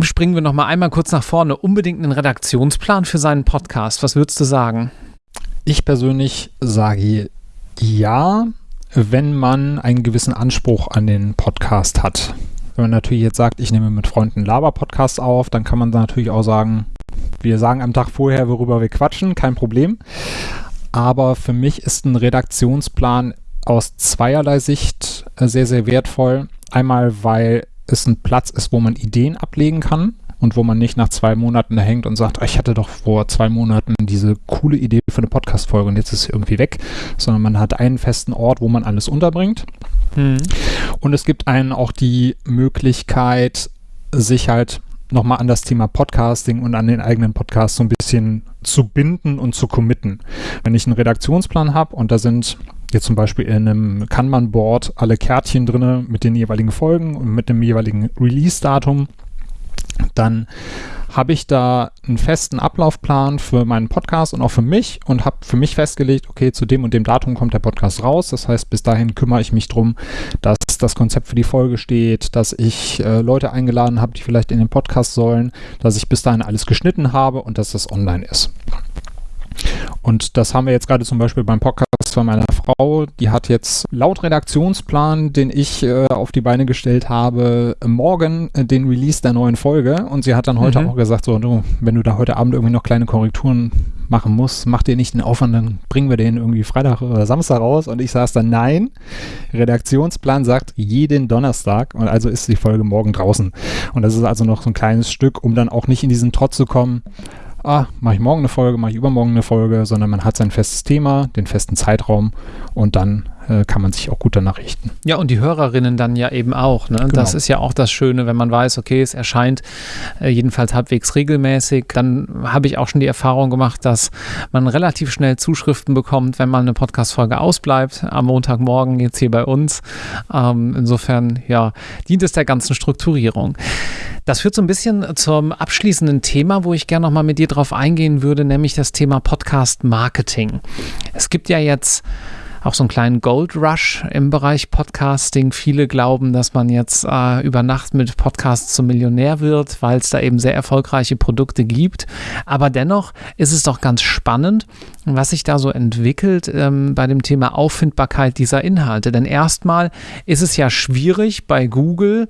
springen wir noch mal einmal kurz nach vorne, unbedingt einen Redaktionsplan für seinen Podcast? Was würdest du sagen? Ich persönlich sage ja, wenn man einen gewissen Anspruch an den Podcast hat. Wenn man natürlich jetzt sagt, ich nehme mit Freunden Laber-Podcast auf, dann kann man natürlich auch sagen, wir sagen am Tag vorher, worüber wir quatschen, kein Problem. Aber für mich ist ein Redaktionsplan aus zweierlei Sicht sehr, sehr wertvoll. Einmal, weil es ein Platz ist, wo man Ideen ablegen kann und wo man nicht nach zwei Monaten da hängt und sagt, ich hatte doch vor zwei Monaten diese coole Idee für eine Podcast-Folge und jetzt ist sie irgendwie weg, sondern man hat einen festen Ort, wo man alles unterbringt. Mhm. Und es gibt einen auch die Möglichkeit, sich halt nochmal an das Thema Podcasting und an den eigenen Podcast so ein bisschen zu binden und zu committen. Wenn ich einen Redaktionsplan habe und da sind jetzt zum Beispiel in einem Kanban-Board alle Kärtchen drin mit den jeweiligen Folgen und mit dem jeweiligen Release-Datum, dann habe ich da einen festen Ablaufplan für meinen Podcast und auch für mich und habe für mich festgelegt, okay, zu dem und dem Datum kommt der Podcast raus. Das heißt, bis dahin kümmere ich mich darum, dass das Konzept für die Folge steht, dass ich äh, Leute eingeladen habe, die vielleicht in den Podcast sollen, dass ich bis dahin alles geschnitten habe und dass das online ist. Und das haben wir jetzt gerade zum Beispiel beim Podcast von meiner Frau. Die hat jetzt laut Redaktionsplan, den ich äh, auf die Beine gestellt habe, morgen äh, den Release der neuen Folge. Und sie hat dann heute mhm. auch gesagt, so, du, wenn du da heute Abend irgendwie noch kleine Korrekturen machen musst, mach dir nicht den Aufwand, dann bringen wir den irgendwie Freitag oder Samstag raus. Und ich saß dann, nein, Redaktionsplan sagt jeden Donnerstag. Und also ist die Folge morgen draußen. Und das ist also noch so ein kleines Stück, um dann auch nicht in diesen Trott zu kommen ah, mache ich morgen eine Folge, mache ich übermorgen eine Folge, sondern man hat sein festes Thema, den festen Zeitraum und dann äh, kann man sich auch gut danach richten. Ja, und die Hörerinnen dann ja eben auch. Ne? Genau. Das ist ja auch das Schöne, wenn man weiß, okay, es erscheint äh, jedenfalls halbwegs regelmäßig. Dann habe ich auch schon die Erfahrung gemacht, dass man relativ schnell Zuschriften bekommt, wenn mal eine Podcast-Folge ausbleibt, am Montagmorgen jetzt hier bei uns. Ähm, insofern, ja, dient es der ganzen Strukturierung. Das führt so ein bisschen zum abschließenden Thema, wo ich gerne nochmal mit dir drauf eingehen würde, nämlich das Thema Podcast Marketing. Es gibt ja jetzt auch so einen kleinen Gold Rush im Bereich Podcasting. Viele glauben, dass man jetzt äh, über Nacht mit Podcasts zum Millionär wird, weil es da eben sehr erfolgreiche Produkte gibt. Aber dennoch ist es doch ganz spannend, was sich da so entwickelt ähm, bei dem Thema Auffindbarkeit dieser Inhalte. Denn erstmal ist es ja schwierig bei Google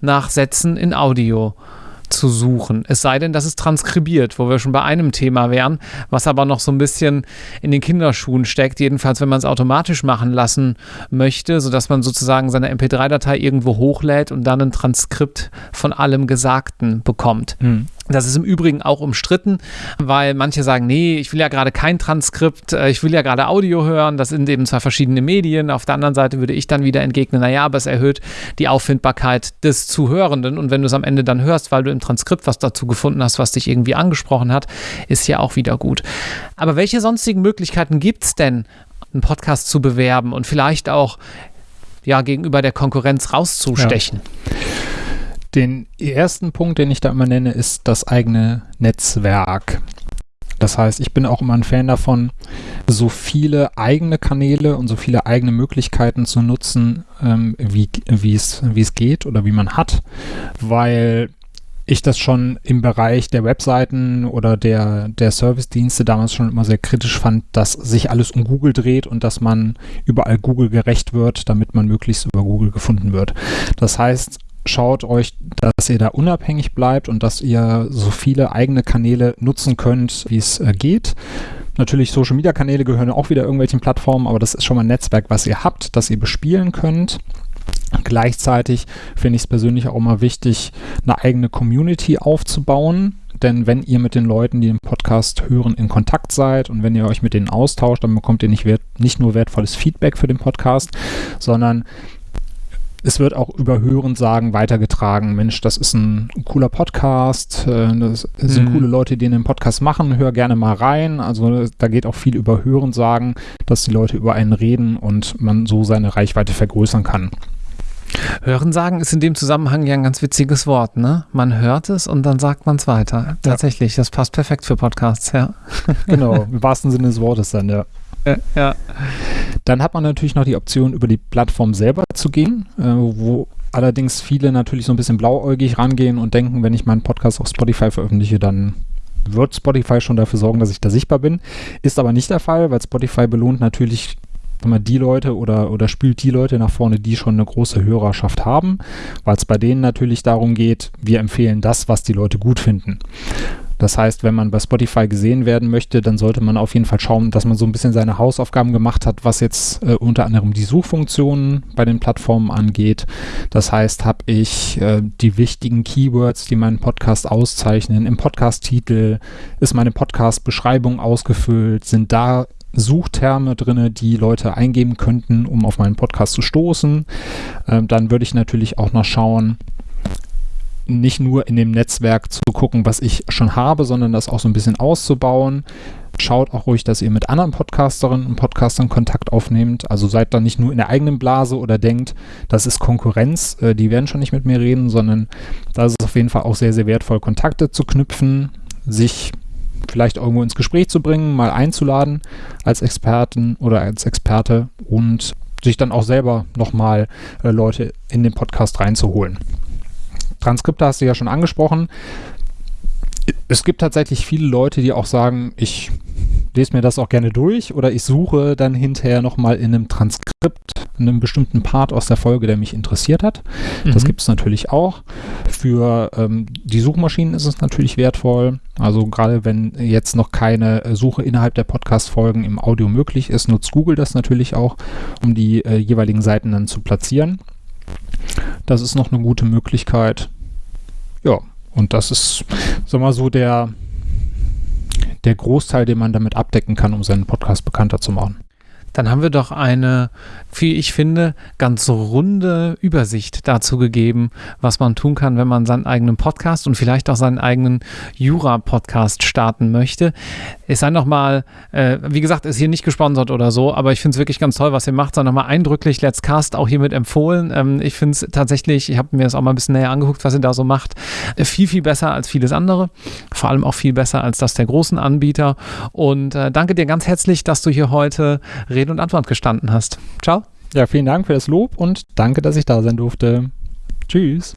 nach Sätzen in Audio zu suchen. Es sei denn, das ist transkribiert, wo wir schon bei einem Thema wären, was aber noch so ein bisschen in den Kinderschuhen steckt. Jedenfalls, wenn man es automatisch machen lassen möchte, sodass man sozusagen seine MP3-Datei irgendwo hochlädt und dann ein Transkript von allem Gesagten bekommt. Hm. Das ist im Übrigen auch umstritten, weil manche sagen, nee, ich will ja gerade kein Transkript, äh, ich will ja gerade Audio hören, das sind eben zwei verschiedene Medien. Auf der anderen Seite würde ich dann wieder entgegnen, naja, aber es erhöht die Auffindbarkeit des Zuhörenden und wenn du es am Ende dann hörst, weil du im Transkript was dazu gefunden hast, was dich irgendwie angesprochen hat, ist ja auch wieder gut. Aber welche sonstigen Möglichkeiten gibt es denn, einen Podcast zu bewerben und vielleicht auch ja, gegenüber der Konkurrenz rauszustechen? Ja. Den ersten Punkt, den ich da immer nenne, ist das eigene Netzwerk. Das heißt, ich bin auch immer ein Fan davon, so viele eigene Kanäle und so viele eigene Möglichkeiten zu nutzen, ähm, wie es geht oder wie man hat, weil ich das schon im Bereich der Webseiten oder der, der Service-Dienste damals schon immer sehr kritisch fand, dass sich alles um Google dreht und dass man überall Google gerecht wird, damit man möglichst über Google gefunden wird. Das heißt, schaut euch, dass ihr da unabhängig bleibt und dass ihr so viele eigene Kanäle nutzen könnt, wie es äh, geht. Natürlich, Social Media Kanäle gehören auch wieder irgendwelchen Plattformen, aber das ist schon mal ein Netzwerk, was ihr habt, das ihr bespielen könnt. Gleichzeitig finde ich es persönlich auch mal wichtig, eine eigene Community aufzubauen. Denn wenn ihr mit den Leuten, die den Podcast hören, in Kontakt seid und wenn ihr euch mit denen austauscht, dann bekommt ihr nicht, wert, nicht nur wertvolles Feedback für den Podcast, sondern es wird auch über Hörensagen weitergetragen. Mensch, das ist ein cooler Podcast. Äh, das sind mhm. coole Leute, die den Podcast machen. Hör gerne mal rein. Also da geht auch viel über Hörensagen, dass die Leute über einen reden und man so seine Reichweite vergrößern kann. Hörensagen ist in dem Zusammenhang ja ein ganz witziges Wort, ne? Man hört es und dann sagt man es weiter. Tatsächlich, das passt perfekt für Podcasts, ja. Genau, [LAUGHS] im wahrsten Sinne des Wortes dann, ja. Ja. Dann hat man natürlich noch die Option, über die Plattform selber zu gehen, äh, wo allerdings viele natürlich so ein bisschen blauäugig rangehen und denken, wenn ich meinen Podcast auf Spotify veröffentliche, dann wird Spotify schon dafür sorgen, dass ich da sichtbar bin. Ist aber nicht der Fall, weil Spotify belohnt natürlich immer die Leute oder, oder spült die Leute nach vorne, die schon eine große Hörerschaft haben, weil es bei denen natürlich darum geht, wir empfehlen das, was die Leute gut finden. Das heißt, wenn man bei Spotify gesehen werden möchte, dann sollte man auf jeden Fall schauen, dass man so ein bisschen seine Hausaufgaben gemacht hat, was jetzt äh, unter anderem die Suchfunktionen bei den Plattformen angeht. Das heißt, habe ich äh, die wichtigen Keywords, die meinen Podcast auszeichnen, im Podcast-Titel, ist meine Podcast-Beschreibung ausgefüllt, sind da Suchterme drin, die Leute eingeben könnten, um auf meinen Podcast zu stoßen. Ähm, dann würde ich natürlich auch noch schauen, nicht nur in dem Netzwerk zu gucken, was ich schon habe, sondern das auch so ein bisschen auszubauen. Schaut auch ruhig, dass ihr mit anderen Podcasterinnen und Podcastern Kontakt aufnehmt. Also seid da nicht nur in der eigenen Blase oder denkt, das ist Konkurrenz, äh, die werden schon nicht mit mir reden, sondern da ist es auf jeden Fall auch sehr, sehr wertvoll, Kontakte zu knüpfen, sich vielleicht irgendwo ins Gespräch zu bringen, mal einzuladen als Experten oder als Experte und sich dann auch selber nochmal äh, Leute in den Podcast reinzuholen. Transkripte hast du ja schon angesprochen. Es gibt tatsächlich viele Leute, die auch sagen, ich lese mir das auch gerne durch oder ich suche dann hinterher nochmal in einem Transkript in einem bestimmten Part aus der Folge, der mich interessiert hat. Mhm. Das gibt es natürlich auch. Für ähm, die Suchmaschinen ist es natürlich wertvoll. Also gerade wenn jetzt noch keine Suche innerhalb der Podcast-Folgen im Audio möglich ist, nutzt Google das natürlich auch, um die äh, jeweiligen Seiten dann zu platzieren. Das ist noch eine gute Möglichkeit. Und das ist, sag mal so, der, der Großteil, den man damit abdecken kann, um seinen Podcast bekannter zu machen. Dann haben wir doch eine, wie ich finde, ganz runde Übersicht dazu gegeben, was man tun kann, wenn man seinen eigenen Podcast und vielleicht auch seinen eigenen Jura-Podcast starten möchte. Es sei nochmal, äh, wie gesagt, ist hier nicht gesponsert oder so, aber ich finde es wirklich ganz toll, was ihr macht. Sei nochmal eindrücklich, Let's Cast auch hiermit empfohlen. Ähm, ich finde es tatsächlich, ich habe mir das auch mal ein bisschen näher angeguckt, was ihr da so macht, äh, viel, viel besser als vieles andere. Vor allem auch viel besser als das der großen Anbieter. Und äh, danke dir ganz herzlich, dass du hier heute redest Rede und Antwort gestanden hast. Ciao. Ja, vielen Dank für das Lob und danke, dass ich da sein durfte. Tschüss.